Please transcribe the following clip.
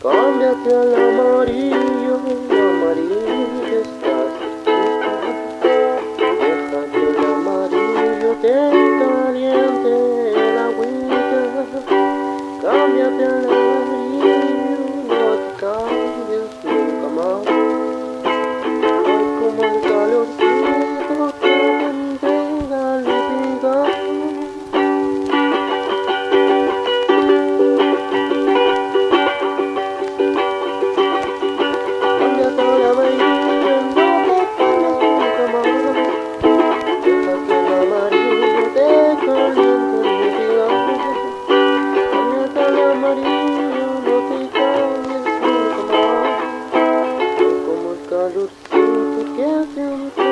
Cámbiate al amarillo, amarillo estás. Deja que el amarillo te caliente el agüita. Cámbiate al Como um caju sinto que é seu